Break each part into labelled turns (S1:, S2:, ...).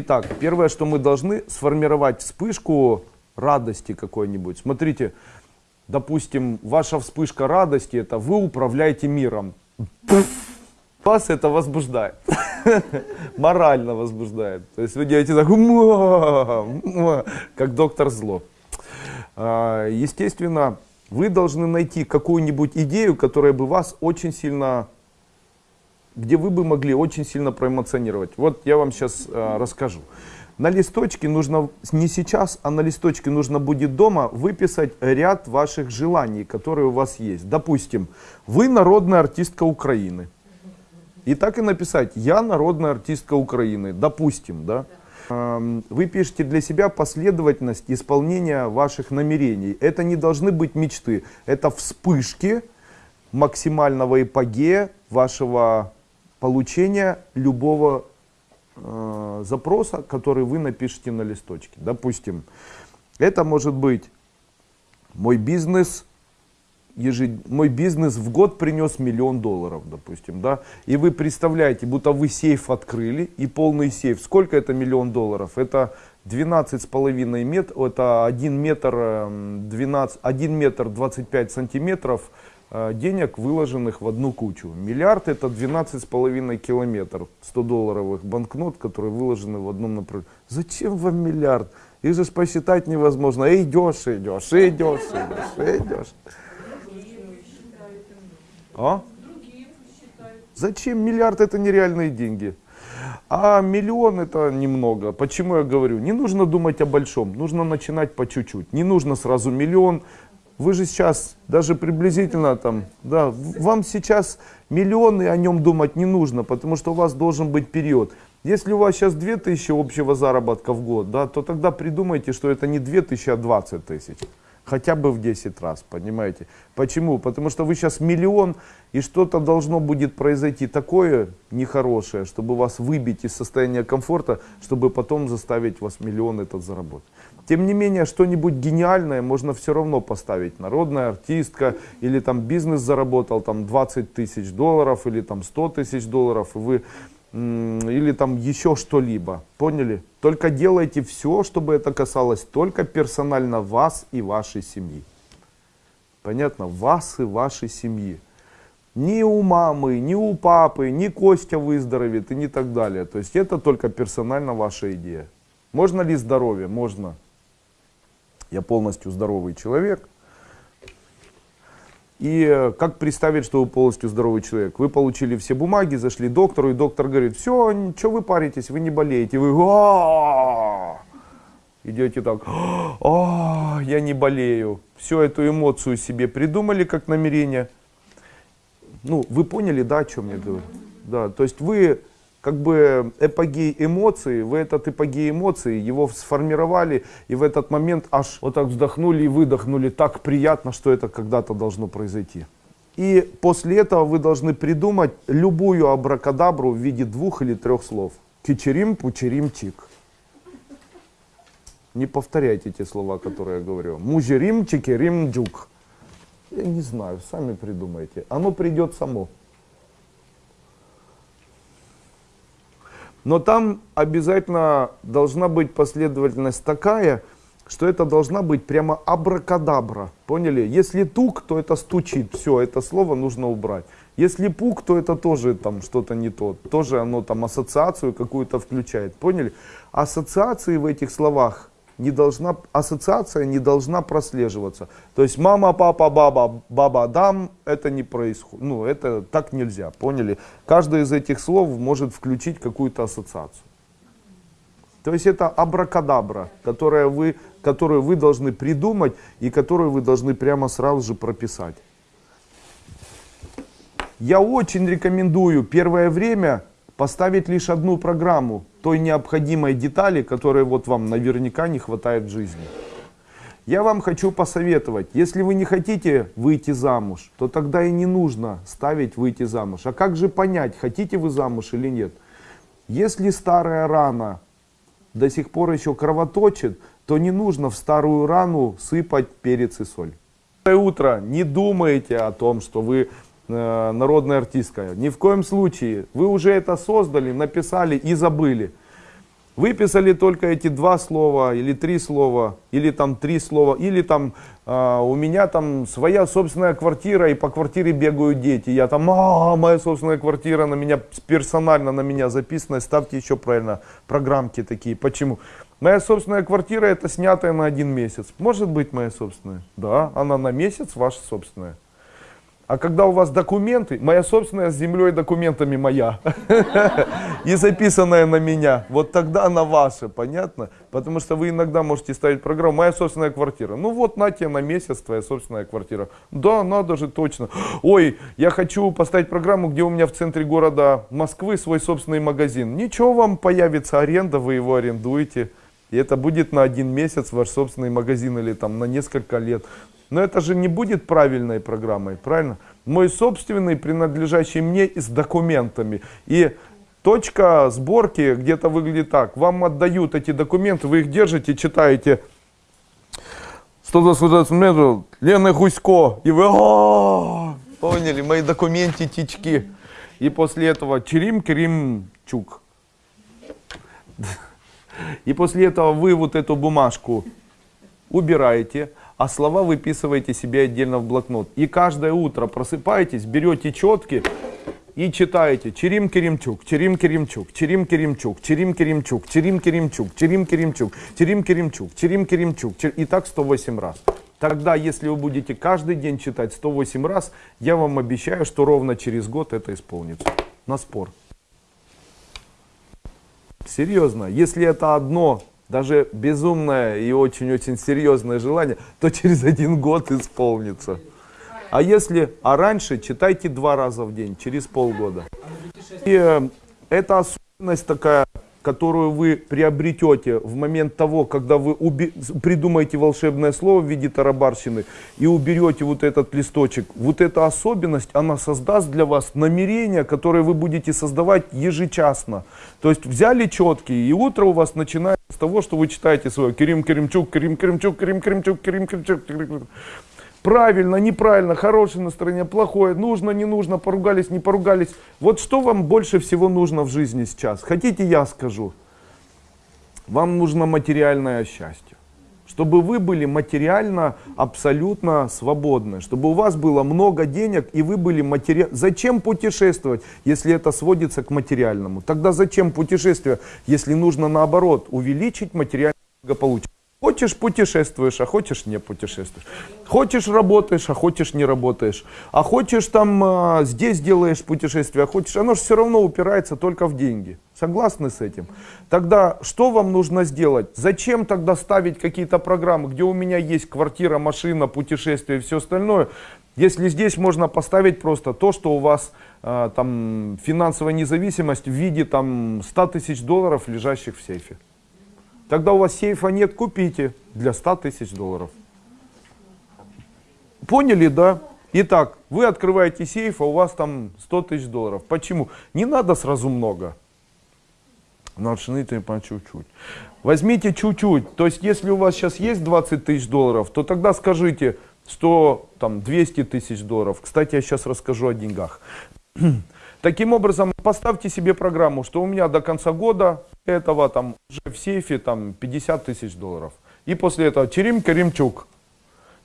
S1: Итак, первое, что мы должны сформировать вспышку радости какой-нибудь. Смотрите, допустим, ваша вспышка радости, это вы управляете миром. Вас это возбуждает. Морально возбуждает. То есть вы делаете так, как доктор зло. А, естественно, вы должны найти какую-нибудь идею, которая бы вас очень сильно, где вы бы могли очень сильно проэмоционировать. Вот я вам сейчас э, расскажу. На листочке нужно, не сейчас, а на листочке нужно будет дома выписать ряд ваших желаний, которые у вас есть. Допустим, вы народная артистка Украины. И так и написать, я народная артистка Украины, допустим, да. Вы пишете для себя последовательность исполнения ваших намерений. Это не должны быть мечты, это вспышки максимального эпогея вашего получения любого э, запроса, который вы напишете на листочке. Допустим, это может быть мой бизнес ежед... мой бизнес в год принес миллион долларов, допустим, да, и вы представляете, будто вы сейф открыли, и полный сейф, сколько это миллион долларов? Это 12 с половиной метров, это 1 метр, 12, 1 метр 25 сантиметров денег, выложенных в одну кучу. Миллиард это 12 с половиной километров 100 долларовых банкнот, которые выложены в одном направлении. Зачем вам миллиард? Их же посчитать невозможно. Идешь, идешь, идешь, идешь, идешь. А? Зачем миллиард это нереальные деньги? А миллион это немного. Почему я говорю? Не нужно думать о большом, нужно начинать по чуть-чуть. Не нужно сразу миллион. Вы же сейчас даже приблизительно там, да, вам сейчас миллионы о нем думать не нужно, потому что у вас должен быть период. Если у вас сейчас 2000 общего заработка в год, да, то тогда придумайте, что это не 2000, а 20 тысяч хотя бы в 10 раз, понимаете? Почему? Потому что вы сейчас миллион, и что-то должно будет произойти такое нехорошее, чтобы вас выбить из состояния комфорта, чтобы потом заставить вас миллион этот заработать. Тем не менее, что-нибудь гениальное можно все равно поставить. Народная артистка, или там бизнес заработал там 20 тысяч долларов, или там 100 тысяч долларов, и вы или там еще что-либо. Поняли? Только делайте все, чтобы это касалось только персонально вас и вашей семьи. Понятно? Вас и вашей семьи. Ни у мамы, ни у папы, ни Костя выздоровеет и не так далее. То есть это только персонально ваша идея. Можно ли здоровье? Можно. Я полностью здоровый человек. И э, как представить, что вы полностью здоровый человек? Вы получили все бумаги, зашли к доктору, и доктор говорит, все, что вы паритесь, вы не болеете. Вы идете так, я не болею. Всю эту эмоцию себе придумали как намерение. Ну, вы поняли, да, о чем я говорю? Да, то есть вы как бы эпогей эмоций, вы этот эпогей эмоций, его сформировали, и в этот момент аж вот так вздохнули и выдохнули, так приятно, что это когда-то должно произойти. И после этого вы должны придумать любую абракадабру в виде двух или трех слов. Кичерим, пучерим, чик. Не повторяйте те слова, которые я говорю. Мужерим, чикерим, джук. Я не знаю, сами придумайте. Оно придет само. Но там обязательно должна быть последовательность такая, что это должна быть прямо абракадабра. Поняли? Если тук, то это стучит. Все, это слово нужно убрать. Если пук, то это тоже там что-то не то. Тоже оно там ассоциацию какую-то включает. Поняли? Ассоциации в этих словах не должна, ассоциация не должна прослеживаться. То есть мама, папа, баба, баба, дам, это не происходит. Ну, это так нельзя, поняли? Каждое из этих слов может включить какую-то ассоциацию. То есть это абракадабра, которая вы, которую вы должны придумать и которую вы должны прямо сразу же прописать. Я очень рекомендую первое время поставить лишь одну программу той необходимой детали, которой вот вам наверняка не хватает жизни. Я вам хочу посоветовать, если вы не хотите выйти замуж, то тогда и не нужно ставить выйти замуж. А как же понять, хотите вы замуж или нет? Если старая рана до сих пор еще кровоточит, то не нужно в старую рану сыпать перец и соль. Утро не думайте о том, что вы народная артистка. Ни в коем случае. Вы уже это создали, написали и забыли. Выписали только эти два слова, или три слова, или там три слова, или там э, у меня там своя собственная квартира, и по квартире бегают дети. Я там, а, моя собственная квартира на меня, персонально на меня записана, ставьте еще правильно программки такие. Почему? Моя собственная квартира это снятая на один месяц. Может быть моя собственная? Да, она на месяц ваша собственная. А когда у вас документы, моя собственная с землей документами моя, и записанная на меня, вот тогда она ваша, понятно? Потому что вы иногда можете ставить программу «Моя собственная квартира». Ну вот, на тебе на месяц твоя собственная квартира. Да, надо же, точно. Ой, я хочу поставить программу, где у меня в центре города Москвы свой собственный магазин. Ничего, вам появится аренда, вы его арендуете. И это будет на один месяц ваш собственный магазин или там на несколько лет. Но это же не будет правильной программой, правильно? Мой собственный, принадлежащий мне и с документами. И точка сборки где-то выглядит так. Вам отдают эти документы, вы их держите, читаете. 120 метров, Лена Гусько. И вы, О, поняли, мои документички. И после этого Черим Керимчук. И после этого вы вот эту бумажку убираете, а слова выписываете себе отдельно в блокнот. И каждое утро просыпаетесь, берете четки и читаете Черим Керимчук, Черим Керимчук, Черим Керимчук, Черим Керимчук, Черим Керимчук, Черим Керимчук, Черим Керимчук, Черим Керимчук, и так 108 раз. Тогда, если вы будете каждый день читать 108 раз, я вам обещаю, что ровно через год это исполнится. На спор. Серьезно, если это одно даже безумное и очень-очень серьезное желание, то через один год исполнится. А если, а раньше читайте два раза в день, через полгода. И э, это особенность такая, которую вы приобретете в момент того, когда вы придумаете волшебное слово в виде тарабарщины и уберете вот этот листочек. Вот эта особенность, она создаст для вас намерения, которые вы будете создавать ежечасно. То есть взяли четкие, и утро у вас начинается с того, что вы читаете свое Керим Керимчук, Керим Керимчук, Керим Керимчук, Керим Керимчук, Керим Правильно, неправильно, хорошее настроение, плохое, нужно, не нужно, поругались, не поругались. Вот что вам больше всего нужно в жизни сейчас? Хотите, я скажу? Вам нужно материальное счастье. Чтобы вы были материально абсолютно свободны. Чтобы у вас было много денег и вы были материально... Зачем путешествовать, если это сводится к материальному? Тогда зачем путешествие, если нужно наоборот увеличить материальное благополучие? Хочешь путешествуешь, а хочешь не путешествуешь. Хочешь работаешь, а хочешь не работаешь. А хочешь там а, здесь делаешь путешествие, а хочешь, оно же все равно упирается только в деньги. Согласны с этим? Тогда что вам нужно сделать? Зачем тогда ставить какие-то программы, где у меня есть квартира, машина, путешествие и все остальное? Если здесь можно поставить просто то, что у вас э, там финансовая независимость в виде там 100 тысяч долларов, лежащих в сейфе. Тогда у вас сейфа нет, купите для 100 тысяч долларов. Поняли, да? Итак, вы открываете сейф, а у вас там 100 тысяч долларов. Почему? Не надо сразу много. Начните по чуть-чуть. Возьмите чуть-чуть. То есть, если у вас сейчас есть 20 тысяч долларов, то тогда скажите 100, там, 200 тысяч долларов. Кстати, я сейчас расскажу о деньгах. Таким образом, поставьте себе программу, что у меня до конца года этого там уже в сейфе там 50 тысяч долларов. И после этого Черим Каримчук.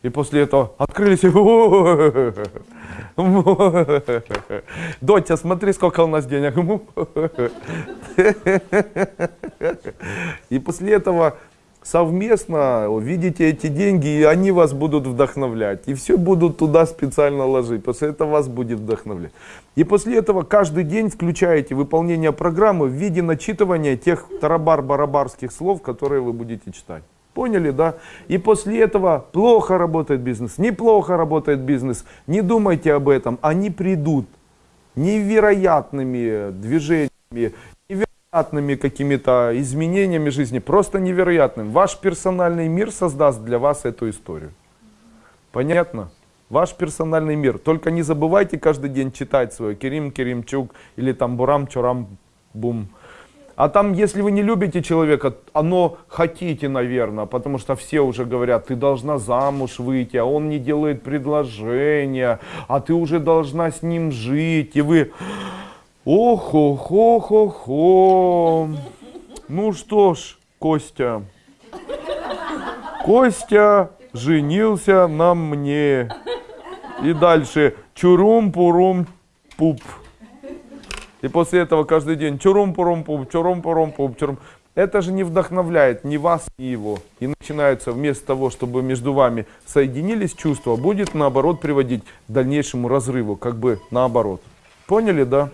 S1: И после этого открылись. Дотя, смотри, сколько у нас денег. И после этого совместно видите эти деньги, и они вас будут вдохновлять. И все будут туда специально ложить, после этого вас будет вдохновлять. И после этого каждый день включаете выполнение программы в виде начитывания тех тарабар-барабарских слов, которые вы будете читать. Поняли, да? И после этого плохо работает бизнес, неплохо работает бизнес. Не думайте об этом, они придут невероятными движениями, невероятными какими-то изменениями жизни, просто невероятным. Ваш персональный мир создаст для вас эту историю. Понятно? Ваш персональный мир. Только не забывайте каждый день читать свой Керим Керимчук или там Бурам Чурам Бум. А там, если вы не любите человека, оно хотите, наверное, потому что все уже говорят, ты должна замуж выйти, а он не делает предложения, а ты уже должна с ним жить, и вы Ох, ох, ох, ох, ох. Ну что ж, Костя. Костя женился на мне. И дальше чурум-пурум-пуп. И после этого каждый день чурум-пурум-пуп, чурум-пурум-пуп, чурум. Это же не вдохновляет ни вас, ни его. И начинается вместо того, чтобы между вами соединились чувства, будет наоборот приводить к дальнейшему разрыву, как бы наоборот. Поняли, да?